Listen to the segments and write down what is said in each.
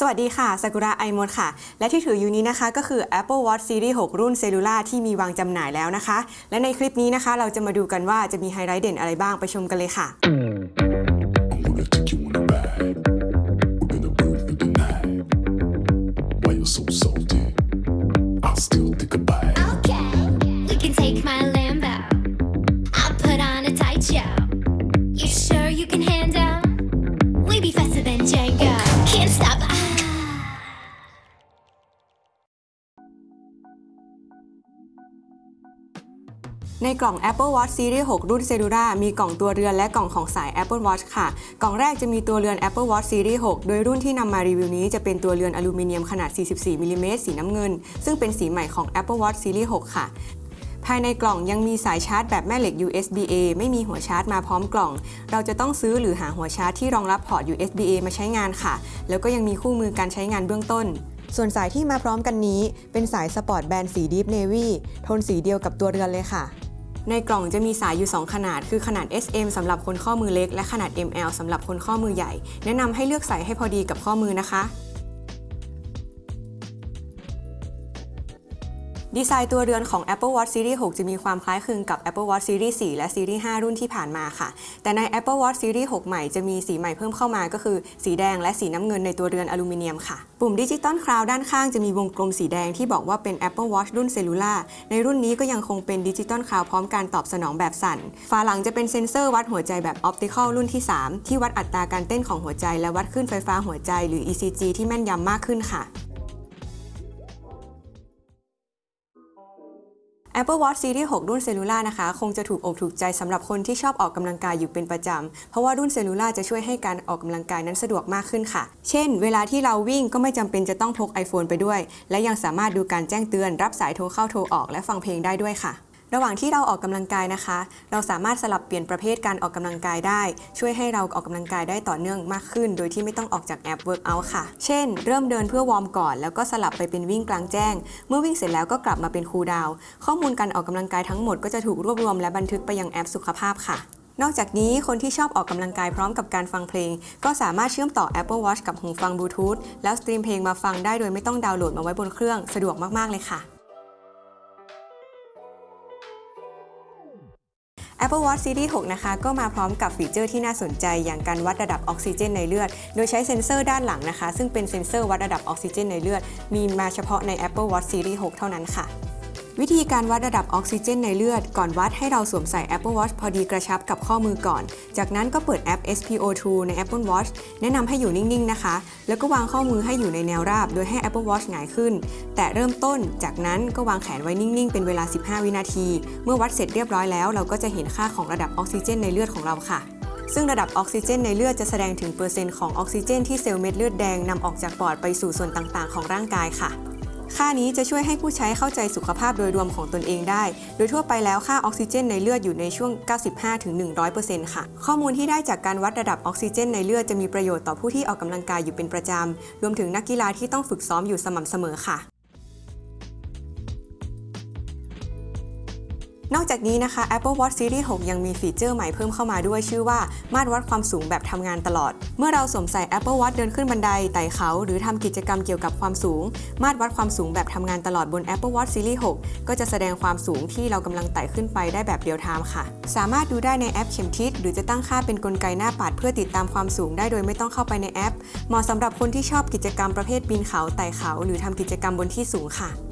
สวัสดีค่ะซากุระไอมดค่ะ และที่ถืออยู่นี้นะคะ ก็คือ Apple Watch Series 6 รุ่นเซลูล่าที่มีวางจำหน่ายแล้วนะคะ และในคลิปนี้นะคะ เราจะมาดูกันว่าจะมีไฮไลท์เด่นอะไรบ้างไปชมกันเลยค่ะ I'm gonna take you on a ในกล่อง Apple Watch Series 6 รุ่นเซลูล่ามีกล่องตัวเรือนและกล่องของสาย Apple Watch ค่ะ กล่องแรกจะมีตัวเรือน Apple Watch Series 6 โดยรุ่นที่นำมารีวิวนี้จะเป็นตัวเรือนอลูมิเนียมขนาด 44มิลลิเมตรสีน้ำเงิน ซึ่งเป็นสีใหม่ของ Apple Watch Series 6 ค่ะภายในกล่องยังมีสายชาร์จแบบแม่เหล็ก USB-A ไม่มีหัวชาร์จมาพร้อมกล่อง เราจะต้องซื้อหรือหาหัวชาร์จที่รองรับพอร์ต USB-A มาใช้งานค่ะ แล้วก็ยังมีคู่มือการใช้งานเบื้องต้น ส่วนสายที่มาพร้อมกันนี้ เป็นสายสปอร์ตแบนด์สี Deep Navy โทนสีเดียวกับตัวเรือนเลยค่ะ ในกล่องจะมีสายอยู่ 2 ขนาด คือขนาด SM สำหรับคนข้อมือเล็ก และขนาด ML สำหรับคนข้อมือใหญ่ แนะนำให้เลือกใส่ให้พอดีกับข้อมือนะคะ ดีไซน์ตัวเรือนของ Apple Watch Series 6 จะมีความคล้ายคลึงกับ Apple Watch Series 4 และ Series 5 รุ่นที่ผ่านมาค่ะ แต่ใน Apple Watch Series 6 ใหม่จะมีสีใหม่เพิ่มเข้ามาก็คือ สีแดงและสีน้ำเงินในตัวเรือนอลูมิเนียมค่ะ ปุ่ม Digital Crown ด้านข้างจะมีวงกลมสีแดงที่บอกว่าเป็น Apple Watch รุ่น Cellular ในรุ่นนี้ก็ยังคงเป็น Digital Crown พร้อมการตอบสนองแบบสั่นฝาหลังจะเป็นเซ็นเซอร์วัดหัวใจแบบ optical รุ่นที่ 3 ที่วัดอัตราการเต้นของหัวใจและวัดคลื่นไฟฟ้าหัวใจหรือ ECG ที่แม่นยำมากขึ้นค่ะ Apple Watch Series 6 รุ่น Cellular นะคะ คงจะถูกอกถูกใจสำหรับคนที่ชอบออกกำลังกายอยู่เป็นประจำ เพราะว่ารุ่น Cellular จะช่วยให้การออกกำลังกายนั้นสะดวกมากขึ้นค่ะ เช่น เวลาที่เราวิ่งก็ไม่จำเป็นจะต้องพก iPhone ไปด้วย และยังสามารถดูการแจ้งเตือน รับสายโทรเข้าโทรออก และฟังเพลงได้ด้วยค่ะ ระหว่างที่เราออกกำลังกายนะคะ เราสามารถสลับเปลี่ยนประเภทการออกกำลังกายได้ ช่วยให้เราออกกำลังกายได้ต่อเนื่องมากขึ้น โดยที่ไม่ต้องออกจากแอป Workout ค่ะ เช่น เริ่มเดินเพื่อวอร์มก่อน แล้วก็สลับไปเป็นวิ่งกลางแจ้ง เมื่อวิ่งเสร็จแล้วก็กลับมาเป็นคูลดาวข้อมูลการออกกำลังกายทั้งหมดก็จะถูกรวบรวมและบันทึกไปยังแอปสุขภาพค่ะนอกจากนี้คนที่ชอบออกกำลังกายพร้อมกับการฟังเพลง ก็สามารถเชื่อมต่อ Apple Watch กับหูฟังบลูทูธแล้วสตรีมเพลงมาฟังได้โดยไม่ต้องดาวน์โหลดมาไว้บนเครื่อง สะดวกมาก ๆ เลยค่ะ Apple Watch Series 6 นะคะ ก็มาพร้อมกับฟีเจอร์ที่น่าสนใจ อย่างการวัดระดับออกซิเจนในเลือด โดยใช้เซ็นเซอร์ด้านหลังนะคะ ซึ่งเป็นเซ็นเซอร์วัดระดับออกซิเจนในเลือด มีมาเฉพาะใน Apple Watch Series 6 เท่านั้นค่ะ วิธีการวัดระดับออกซิเจนในเลือด ก่อนวัดให้เราสวมใส่ Apple Watch พอดีกระชับกับข้อมือก่อน จากนั้นก็เปิดแอป SPO2 ใน Apple Watch แนะนำให้อยู่นิ่งๆนะคะ แล้วก็วางข้อมือให้อยู่ในแนวราบ โดยให้ Apple Watch หงายขึ้น แตะเริ่มต้น จากนั้นก็วางแขนไว้นิ่งๆ เป็นเวลา 15 วินาที เมื่อวัดเสร็จเรียบร้อยแล้ว เราก็จะเห็นค่าของระดับออกซิเจนในเลือดของเราค่ะซึ่งระดับออกซิเจนในเลือดจะแสดงถึงเปอร์เซ็นต์ของออกซิเจนที่เซลล์เม็ดเลือดแดงนำออกจากปอดไปสู่ส่วนต่างๆ ของร่างกายค่ะ ค่านี้จะช่วยให้ผู้ใช้เข้าใจสุขภาพโดยรวมของตนเองได้ โดยทั่วไปแล้วค่าออกซิเจนในเลือดอยู่ในช่วง 95-100%ค่ะ ข้อมูลที่ได้จากการวัดระดับออกซิเจนในเลือดจะมีประโยชน์ต่อผู้ที่ออกกำลังกายอยู่เป็นประจำ รวมถึงนักกีฬาที่ต้องฝึกซ้อมอยู่สม่ำเสมอค่ะ นอกจากนี้นะคะ Apple Watch Series 6 ยังมีฟีเจอร์ใหม่เพิ่มเข้ามาด้วยชื่อว่า มาตรวัดความสูงแบบทำงานตลอด เมื่อเราสวมใส่ Apple Watch เดินขึ้นบันไดไต่เขา หรือทำกิจกรรมเกี่ยวกับความสูง มาตรวัดความสูงแบบทำงานตลอดบน Apple Watch Series 6 ก็จะแสดงความสูงที่เรากำลังไต่ขึ้นไปได้แบบเรียลไทม์ค่ะ สามารถดูได้ในแอปเข็มทิศหรือจะตั้งค่าเป็นกลไกหน้าปัดเพื่อติดตามความสูงได้โดยไม่ต้องเข้าไปในแอป เหมาะสำหรับคนที่ชอบกิจกรรมประเภทปีนเขาไต่เขา หรือทำกิจกรรมบนที่สูงค่ะ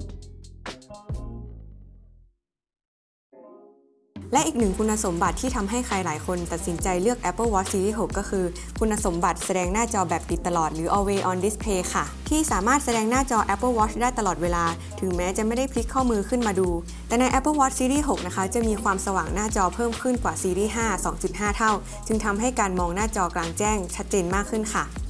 และอีกหนึ่งคุณสมบัติที่ทำให้ใครหลายคนตัดสินใจเลือก Apple Watch Series 6 ก็คือ คุณสมบัติแสดงหน้าจอแบบติดตลอดหรือ Always on Display ค่ะ ที่สามารถแสดงหน้าจอ Apple Watch ได้ตลอดเวลา ถึงแม้จะไม่ได้พลิกข้อมือขึ้นมาดู แต่ใน Apple Watch Series 6 นะคะ จะมีความสว่างหน้าจอเพิ่มขึ้นกว่า Series 5 2.5 เท่า จึงทำให้การมองหน้าจอกลางแจ้งชัดเจนมากขึ้นค่ะ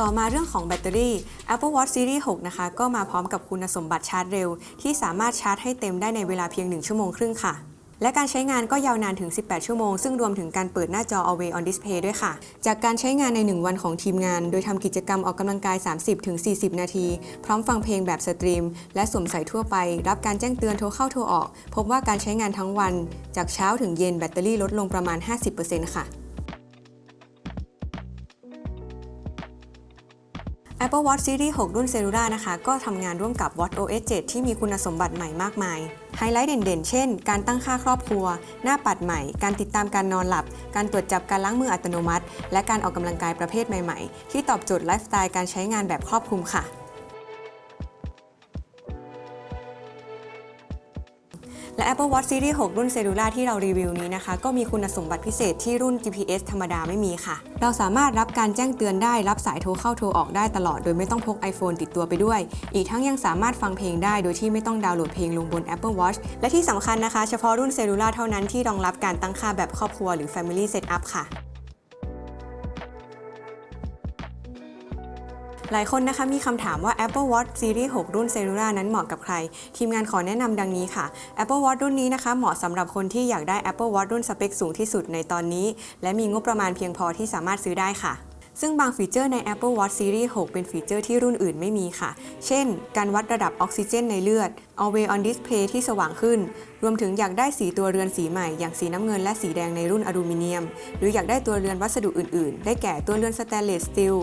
ต่อมาเรื่องของแบตเตอรี่ Apple Watch Series 6 นะคะ ก็มาพร้อมกับคุณสมบัติชาร์จเร็ว ที่สามารถชาร์จให้เต็มได้ในเวลาเพียง 1 ชั่วโมงครึ่งค่ะ และการใช้งานก็ยาวนานถึง 18 ชั่วโมง ซึ่งรวมถึงการเปิดหน้าจอ Always on Display ด้วยค่ะ จากการใช้งานใน 1 วันของทีมงาน โดยทำกิจกรรมออกกำลังกาย 30-40 นาที พร้อมฟังเพลงแบบสตรีม และสวมใส่ทั่วไป รับการแจ้งเตือนโทรเข้าโทรออก พบว่าการใช้งานทั้งวัน จากเช้าถึงเย็นแบตเตอรี่ลดลงประมาณ 50%ค่ะ Apple Watch Series 6 รุ่น Cellular นะคะ ก็ทำงานร่วมกับ watchOS 7 ที่มีคุณสมบัติใหม่มากมาย ไฮไลท์เด่นๆ เช่น การตั้งค่าครอบครัว หน้าปัดใหม่ การติดตามการนอนหลับ การตรวจจับการล้างมืออัตโนมัติ และการออกกำลังกายประเภทใหม่ๆ ที่ตอบโจทย์ไลฟ์สไตล์การใช้งานแบบครอบคลุมค่ะ และ Apple Watch Series 6 รุ่น Cellular ที่เรารีวิวนี้นะคะ ก็มีคุณสมบัติพิเศษที่รุ่น GPS ธรรมดาไม่มีค่ะ เราสามารถรับการแจ้งเตือนได้รับสายโทรเข้าโทรออกได้ตลอด โดยไม่ต้องพก iPhone ติดตัวไปด้วย อีกทั้งยังสามารถฟังเพลงได้โดยที่ไม่ต้องดาวน์โหลดเพลงลงบน Apple Watch และที่สำคัญนะคะ เฉพาะรุ่น Cellular เท่านั้นที่รองรับการตั้งค่าแบบครอบครัวหรือ Family Setup ค่ะ หลายคนนะคะมีคำถามว่า Apple Watch Series 6 รุ่น Cellular นั้นเหมาะกับใคร ทีมงานขอแนะนำดังนี้ค่ะ Apple Watch รุ่นนี้นะคะ เหมาะสำหรับคนที่อยากได้ Apple Watch รุ่นสเปคสูงที่สุดในตอนนี้ และมีงบประมาณเพียงพอที่สามารถซื้อได้ค่ะซึ่งบางฟีเจอร์ใน Apple Watch Series 6 เป็นฟีเจอร์ที่รุ่นอื่นไม่มีค่ะ เช่น การวัดระดับออกซิเจนในเลือด Always on Display ที่สว่างขึ้น รวมถึงอยากได้สีตัวเรือนสีใหม่ อย่างสีน้ำเงินและสีแดงในรุ่นอลูมิเนียม หรืออยากได้ตัวเรือนวัสดุอื่น ๆ ได้แก่ตัวเรือนสแตนเลสสตีล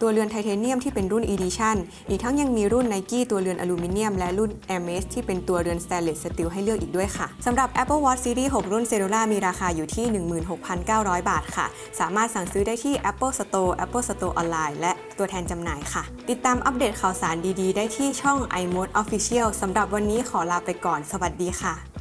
ตัวเรือนไทเทเนียมที่เป็นรุ่น Edition อีกทั้งยังมีรุ่น Nike ตัวเรือนอลูมิเนียม และรุ่น Hermes ที่เป็นตัวเรือนสแตนเลสสตีลให้เลือกอีกด้วยค่ะสำหรับ Apple Watch Series 6 รุ่น Cellular มีราคาอยู่ที่ 16,900 บาทค่ะ สามารถสั่งซื้อได้ที่ Apple Store Apple Store Online และตัวแทนจำหน่ายค่ะ ติดตามอัปเดตข่าวสารดีๆ ได้ที่ช่อง iMode Official สำหรับวันนี้ขอลาไปก่อน สวัสดีค่ะ